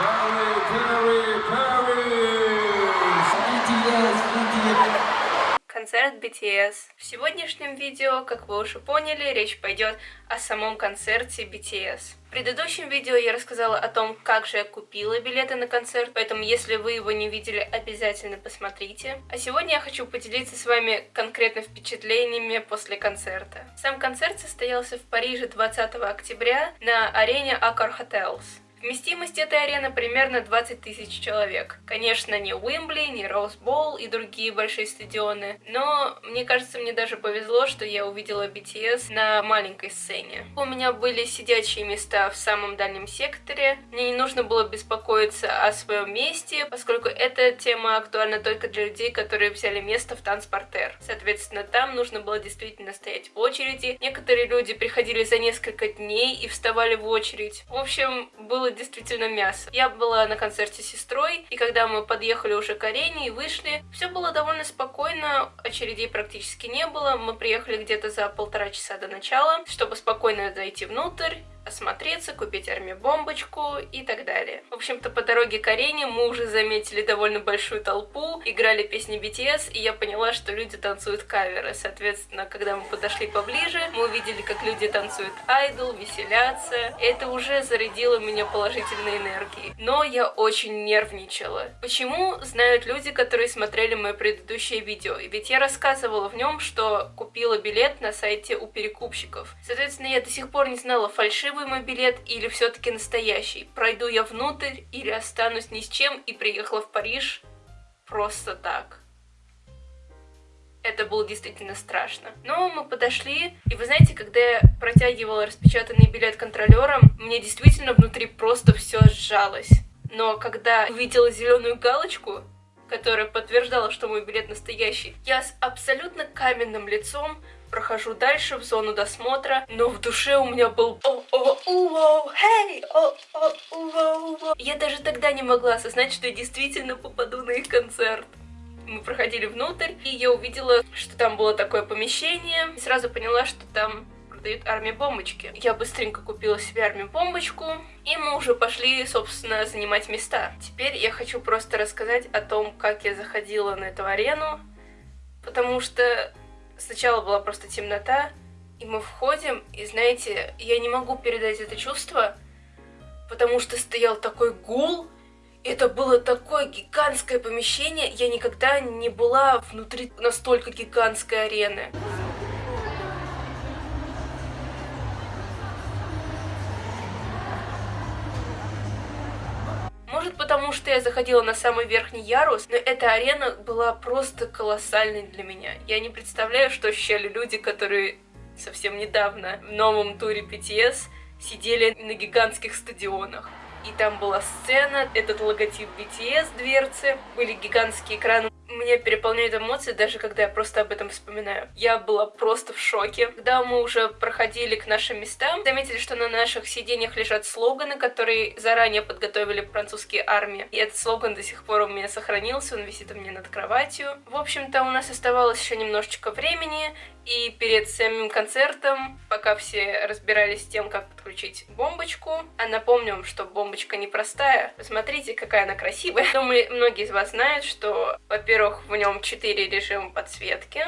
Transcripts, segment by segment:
Perry, Perry, Perry! BTS, BTS. Концерт BTS. В сегодняшнем видео, как вы уже поняли, речь пойдет о самом концерте BTS. В предыдущем видео я рассказала о том, как же я купила билеты на концерт, поэтому если вы его не видели, обязательно посмотрите. А сегодня я хочу поделиться с вами конкретно впечатлениями после концерта. Сам концерт состоялся в Париже 20 октября на арене Accor Hotels. Вместимость этой арены примерно 20 тысяч человек. Конечно, не Уимбли, не Роузбол и другие большие стадионы, но мне кажется, мне даже повезло, что я увидела BTS на маленькой сцене. У меня были сидячие места в самом дальнем секторе, мне не нужно было беспокоиться о своем месте, поскольку эта тема актуальна только для людей, которые взяли место в танцпортер. Соответственно, там нужно было действительно стоять в очереди. Некоторые люди приходили за несколько дней и вставали в очередь. В общем, было было действительно мясо. Я была на концерте с сестрой, и когда мы подъехали уже к арене и вышли, все было довольно спокойно, очередей практически не было. Мы приехали где-то за полтора часа до начала, чтобы спокойно зайти внутрь осмотреться, купить армию бомбочку и так далее. В общем-то, по дороге к арене мы уже заметили довольно большую толпу, играли песни BTS, и я поняла, что люди танцуют каверы. Соответственно, когда мы подошли поближе, мы увидели, как люди танцуют айдол, веселятся. Это уже зарядило меня положительной энергией. Но я очень нервничала. Почему? Знают люди, которые смотрели мое предыдущее видео. Ведь я рассказывала в нем, что купила билет на сайте у перекупщиков. Соответственно, я до сих пор не знала, фальшивый фальшивый билет или все-таки настоящий? Пройду я внутрь или останусь ни с чем и приехала в Париж просто так? Это было действительно страшно. Но мы подошли, и вы знаете, когда я протягивала распечатанный билет контролером, мне действительно внутри просто все сжалось. Но когда увидела зеленую галочку, которая подтверждала, что мой билет настоящий, я с абсолютно каменным лицом прохожу дальше в зону досмотра, но в душе у меня был Я даже тогда не могла осознать, что я действительно попаду на их концерт. Мы проходили внутрь, и я увидела, что там было такое помещение, и сразу поняла, что там продают армию бомбочки. Я быстренько купила себе армию бомбочку, и мы уже пошли, собственно, занимать места. Теперь я хочу просто рассказать о том, как я заходила на эту арену, потому что сначала была просто темнота, и мы входим, и знаете, я не могу передать это чувство, потому что стоял такой гул, это было такое гигантское помещение, я никогда не была внутри настолько гигантской арены. Потому, что я заходила на самый верхний ярус, но эта арена была просто колоссальной для меня. Я не представляю, что ощущали люди, которые совсем недавно в новом туре BTS сидели на гигантских стадионах. И там была сцена, этот логотип BTS, дверцы, были гигантские экраны меня переполняют эмоции, даже когда я просто об этом вспоминаю. Я была просто в шоке. Когда мы уже проходили к нашим местам, заметили, что на наших сиденьях лежат слоганы, которые заранее подготовили французские армии. И этот слоган до сих пор у меня сохранился, он висит у меня над кроватью. В общем-то, у нас оставалось еще немножечко времени, и перед самим концертом, пока все разбирались с тем, как подключить бомбочку, а напомню вам, что бомбочка непростая, посмотрите, какая она красивая. Думаю, многие из вас знают, что, во-первых, в нем 4 режима подсветки,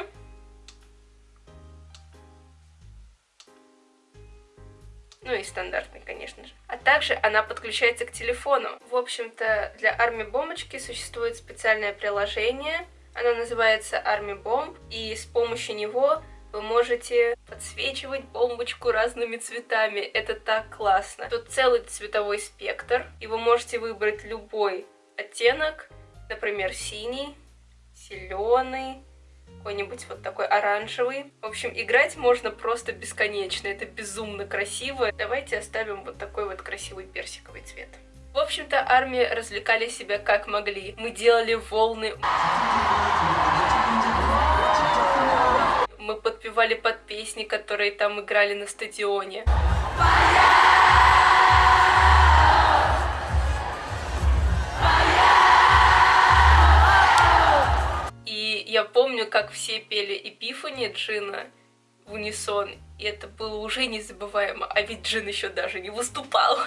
ну и стандартный, конечно же. А также она подключается к телефону. В общем-то, для армии бомбочки существует специальное приложение, оно называется Army Bomb, и с помощью него вы можете подсвечивать бомбочку разными цветами. Это так классно. Тут целый цветовой спектр, и вы можете выбрать любой оттенок, например, синий, зеленый, какой-нибудь вот такой оранжевый. В общем, играть можно просто бесконечно, это безумно красиво. Давайте оставим вот такой вот красивый персиковый цвет. В общем-то, армии развлекали себя как могли. Мы делали волны. Мы подпевали под песни, которые там играли на стадионе. И я помню, как все пели Эпифани Джина в унисон, и это было уже незабываемо, а ведь Джин еще даже не выступал.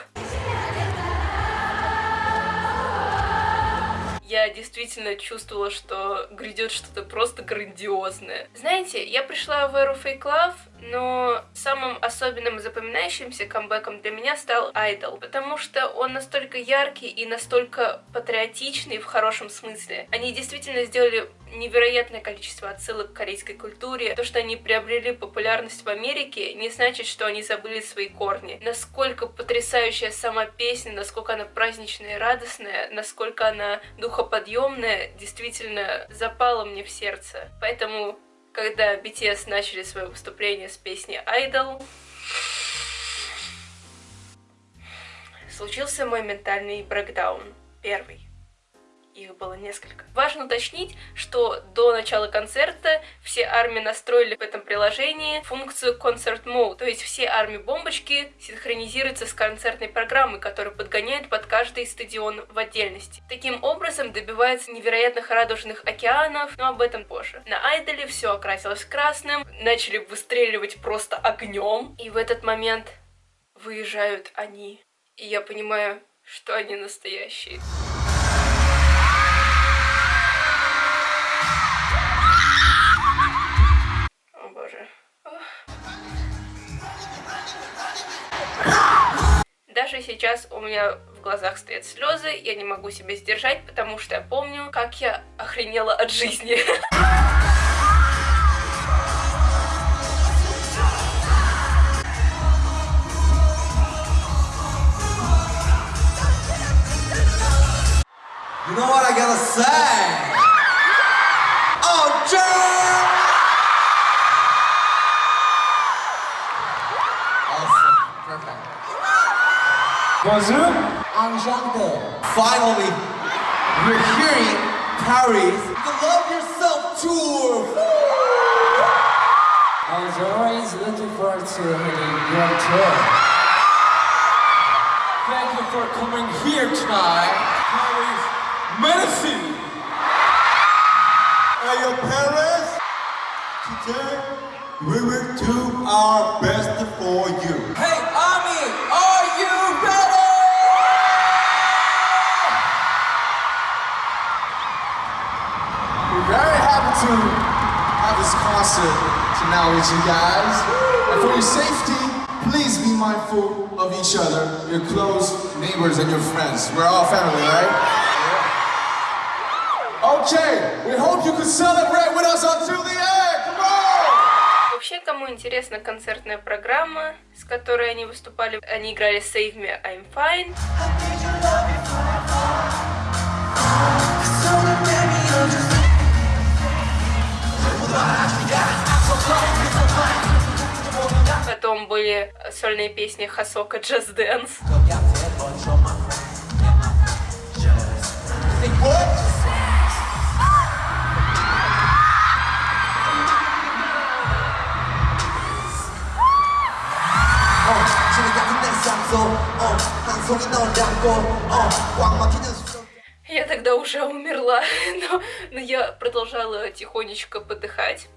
Действительно чувствовала, что грядет что-то просто грандиозное. Знаете, я пришла в эру Fake Love, но самым особенным и запоминающимся камбэком для меня стал Idol, потому что он настолько яркий и настолько патриотичный в хорошем смысле. Они действительно сделали невероятное количество отсылок к корейской культуре. То, что они приобрели популярность в Америке, не значит, что они забыли свои корни. Насколько потрясающая сама песня, насколько она праздничная и радостная, насколько она духоподъемная, действительно запала мне в сердце. Поэтому, когда BTS начали свое выступление с песней Idol, случился мой ментальный брекдаун. Первый их было несколько. Важно уточнить, что до начала концерта все армии настроили в этом приложении функцию Concert Mode, то есть все армии бомбочки синхронизируются с концертной программой, которая подгоняет под каждый стадион в отдельности. Таким образом добивается невероятных радужных океанов, но об этом позже. На Айдоле все окрасилось красным, начали выстреливать просто огнем, и в этот момент выезжают они. И я понимаю, что они настоящие. Сейчас у меня в глазах стоят слезы, я не могу себя сдержать, потому что я помню, как я охренела от жизни. You know what I gotta say? Bonjour. Enchanté. Finally, we're hearing Paris, the Love Yourself tour. I was always looking forward to hearing your tour. Thank you for coming here tonight. Paris, merci. Hey, yo, Paris. Today, we will do our best for you. to have this concert tonight with you guys. And for your safety, please be mindful of each other, your close neighbors and your friends. We're all family, right? Okay, we hope you can celebrate with us until the end. Come on! Вообще, кому интересна концертная программа, с которой они выступали, они играли Save Me, I'm Fine. Потом были сольные песни Хасока Just Dance. Я тогда уже умерла, но, но я продолжала тихонечко подыхать.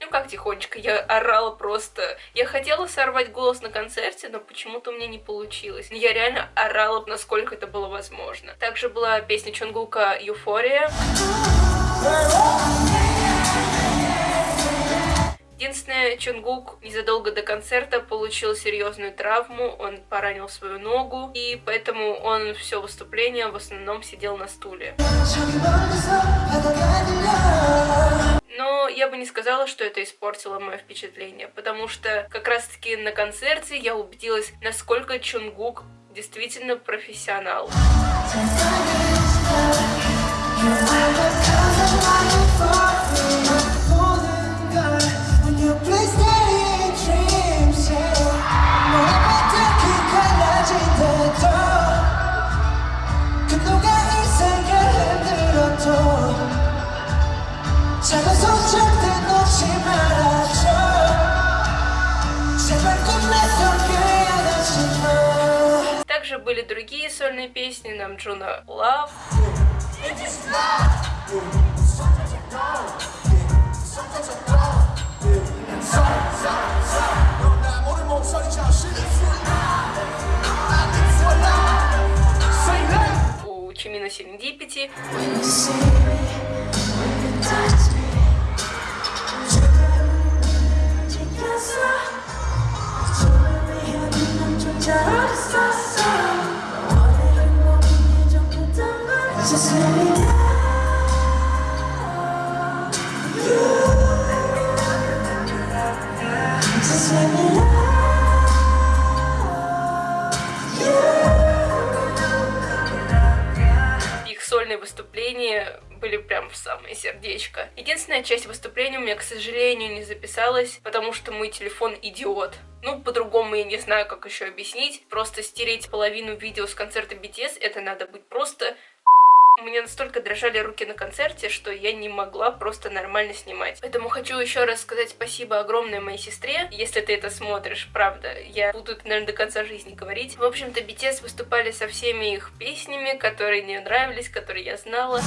Ну как тихонечко, я орала просто. Я хотела сорвать голос на концерте, но почему-то у меня не получилось. Я реально орала, насколько это было возможно. Также была песня Чонгука «Юфория». Единственное, Чунгук незадолго до концерта получил серьезную травму, он поранил свою ногу, и поэтому он все выступление в основном сидел на стуле. Но я бы не сказала, что это испортило мое впечатление, потому что как раз-таки на концерте я убедилась, насколько Чунгук действительно профессионал. были другие сольные песни, нам Джуна Love. У Чимина Серендипити. Сольные выступления были прям в самое сердечко. Единственная часть выступления у меня, к сожалению, не записалась, потому что мой телефон идиот. Ну, по-другому я не знаю, как еще объяснить. Просто стереть половину видео с концерта BTS, это надо быть просто у меня настолько дрожали руки на концерте, что я не могла просто нормально снимать. Поэтому хочу еще раз сказать спасибо огромное моей сестре, если ты это смотришь, правда. Я буду это, наверное, до конца жизни говорить. В общем-то, BTS выступали со всеми их песнями, которые мне нравились, которые я знала.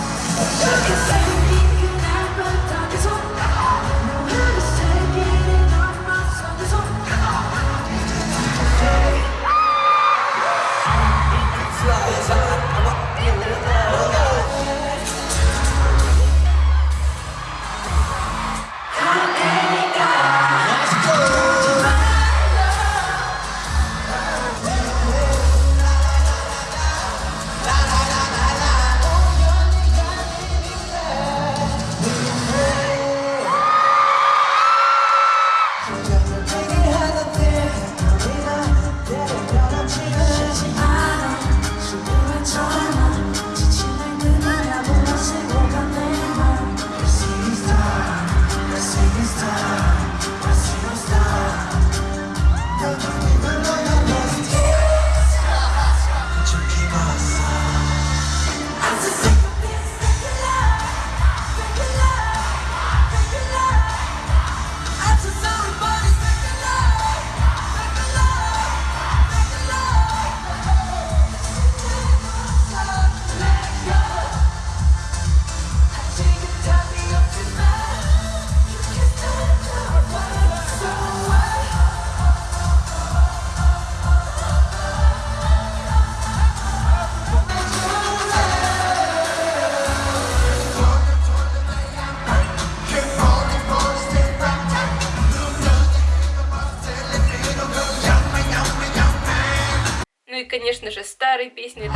Песни.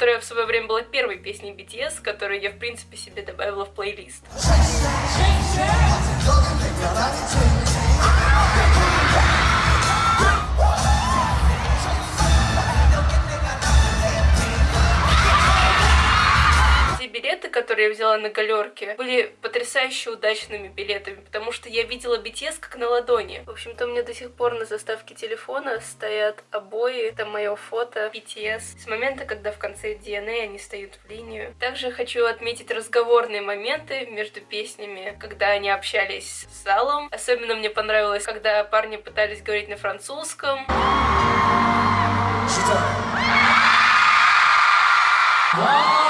Которая в свое время была первой песней BTS, которую я, в принципе, себе добавила в плейлист. Которые я взяла на галерке, были потрясающе удачными билетами, потому что я видела BTS как на ладони. В общем-то, у меня до сих пор на заставке телефона стоят обои, это мое фото BTS, с момента, когда в конце DNA они стоят в линию. Также хочу отметить разговорные моменты между песнями, когда они общались с залом. Особенно мне понравилось, когда парни пытались говорить на французском. Wow!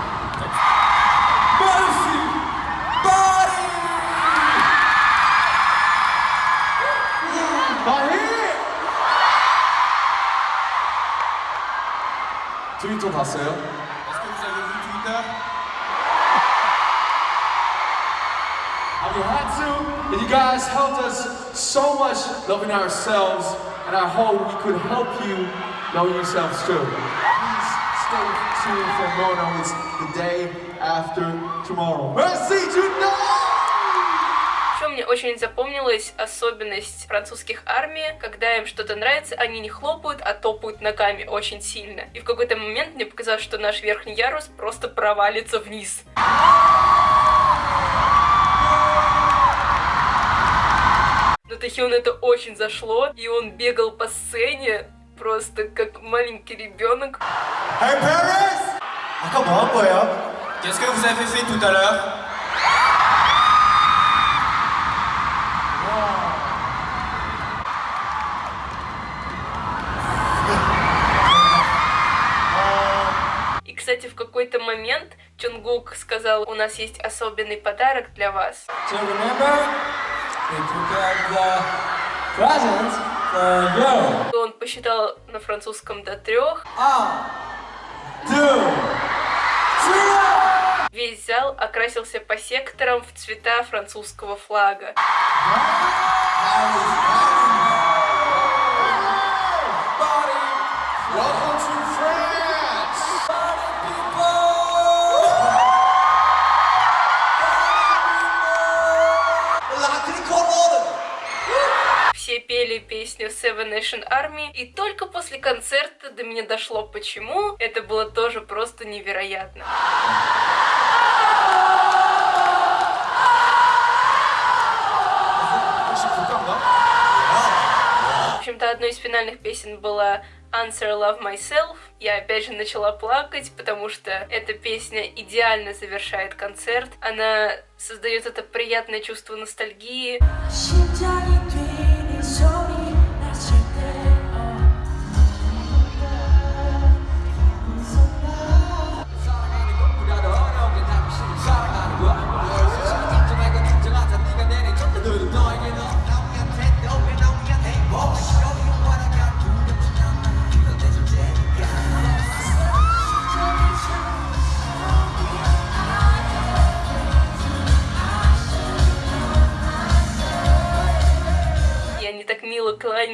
트위터 봤어요? Est-ce que vous avez vu Twitter And you had to, and you guys helped us so much loving ourselves, and I hope we could help you know yourselves too. Please stay tuned for more now. It's the day after tomorrow. Merci, tonight! мне очень запомнилась особенность французских армий, когда им что-то нравится, они не хлопают, а топают ногами очень сильно. И в какой-то момент мне показалось, что наш верхний ярус просто провалится вниз. Но Тахион это очень зашло, и он бегал по сцене просто как маленький ребенок. Hey, Paris! Attends, moi, Qu'est-ce какой-то момент Чунгук сказал, у нас есть особенный подарок для вас. И Он посчитал на французском до трех. Весь зал окрасился по секторам в цвета французского флага. пели песню Seven Nation Army, и только после концерта до меня дошло почему. Это было тоже просто невероятно. В общем-то, одной из финальных песен была Answer Love Myself. Я опять же начала плакать, потому что эта песня идеально завершает концерт. Она создает это приятное чувство ностальгии.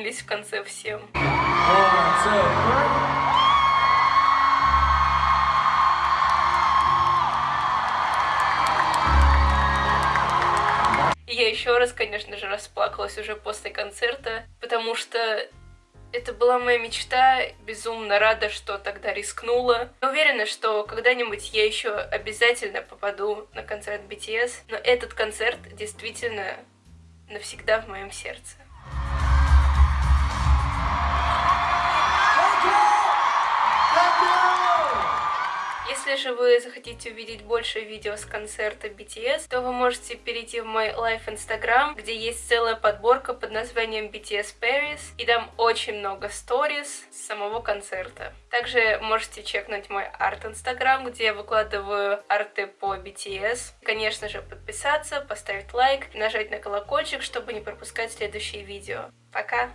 Кланялись в конце всем. Я еще раз, конечно же, расплакалась уже после концерта, потому что это была моя мечта, безумно рада, что тогда рискнула. Я уверена, что когда-нибудь я еще обязательно попаду на концерт BTS, но этот концерт действительно навсегда в моем сердце. Если же вы захотите увидеть больше видео с концерта BTS, то вы можете перейти в мой лайф инстаграм, где есть целая подборка под названием BTS Paris, и там очень много сториз с самого концерта. Также можете чекнуть мой арт инстаграм, где я выкладываю арты по BTS. Конечно же, подписаться, поставить лайк, нажать на колокольчик, чтобы не пропускать следующие видео. Пока!